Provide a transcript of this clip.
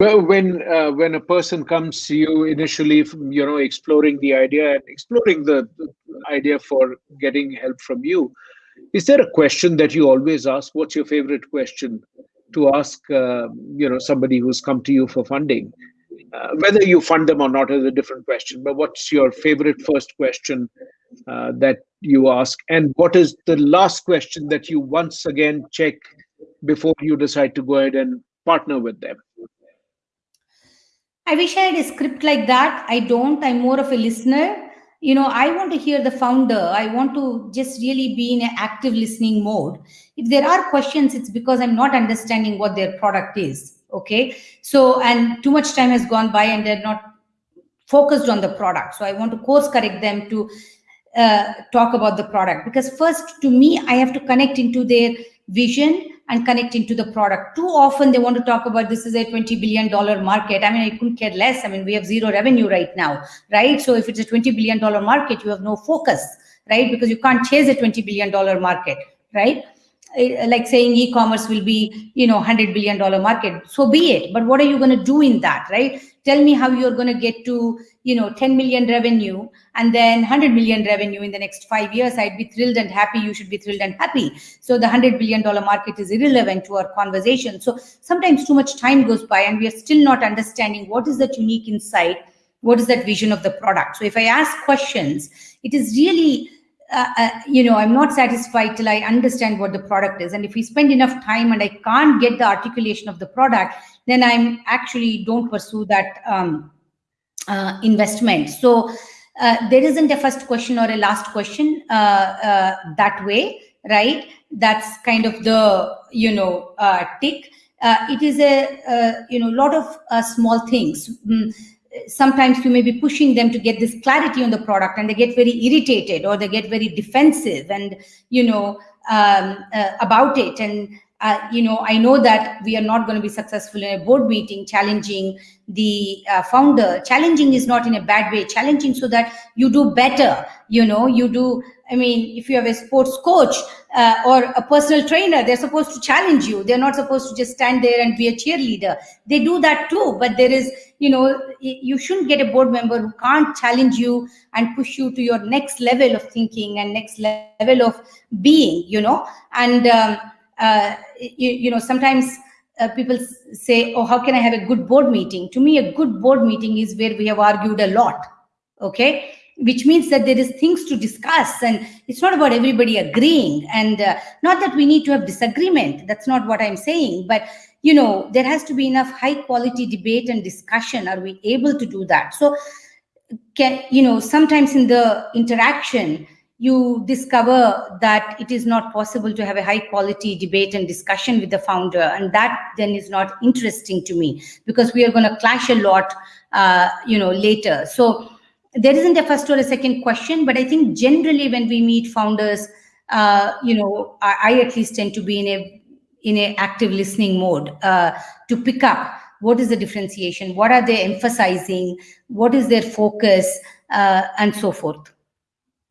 Well, when uh, when a person comes to you initially, you know, exploring the idea and exploring the, the idea for getting help from you, is there a question that you always ask? What's your favorite question to ask? Uh, you know, somebody who's come to you for funding, uh, whether you fund them or not is a different question. But what's your favorite first question uh, that you ask, and what is the last question that you once again check before you decide to go ahead and partner with them? I wish I had a script like that. I don't. I'm more of a listener. You know, I want to hear the founder. I want to just really be in an active listening mode. If there are questions, it's because I'm not understanding what their product is. Okay. So, and too much time has gone by and they're not focused on the product. So I want to course correct them to uh, talk about the product because first to me, I have to connect into their vision and connect into the product. Too often they want to talk about this is a $20 billion market. I mean, I couldn't care less. I mean, we have zero revenue right now, right? So if it's a $20 billion market, you have no focus, right? Because you can't chase a $20 billion market, right? Eh, like saying e-commerce will be, you know, 100 billion dollar market. So be it. But what are you going to do in that, right? tell me how you're going to get to you know 10 million revenue and then 100 million revenue in the next five years i'd be thrilled and happy you should be thrilled and happy so the 100 billion dollar market is irrelevant to our conversation so sometimes too much time goes by and we are still not understanding what is that unique insight what is that vision of the product so if i ask questions it is really uh, uh, you know, I'm not satisfied till I understand what the product is. And if we spend enough time and I can't get the articulation of the product, then I'm actually don't pursue that um, uh, investment. So uh, there isn't a first question or a last question uh, that way, right? That's kind of the, you know, tick. it is a, you know, lot of small things. Mm sometimes you may be pushing them to get this clarity on the product and they get very irritated or they get very defensive and you know um, uh, about it. And uh, you know i know that we are not going to be successful in a board meeting challenging the uh, founder. Challenging is not in a bad way. Challenging so that you do better you know you do i mean if you have a sports coach uh, or a personal trainer they're supposed to challenge you. They're not supposed to just stand there and be a cheerleader. They do that too but there is you know you shouldn't get a board member who can't challenge you and push you to your next level of thinking and next level of being you know? And um, uh, you, you, know sometimes uh, people say oh how can i have a good board meeting? To me a good board meeting is where we have argued a lot okay which means that there is things to discuss and it's not about everybody agreeing. And uh, not that we need to have disagreement that's not what i'm saying but you know there has to be enough high quality debate and discussion. Are we able to do that? So can you know sometimes in the interaction you discover that it is not possible to have a high quality debate and discussion with the founder and that then is not interesting to me because we are going to clash a lot uh, you know later. So there isn't a first or a second question, but I think generally when we meet founders, uh, you know, I, I, at least tend to be in a in a active listening mode uh, to pick up what is the differentiation, what are they emphasizing, what is their focus, uh, and so forth.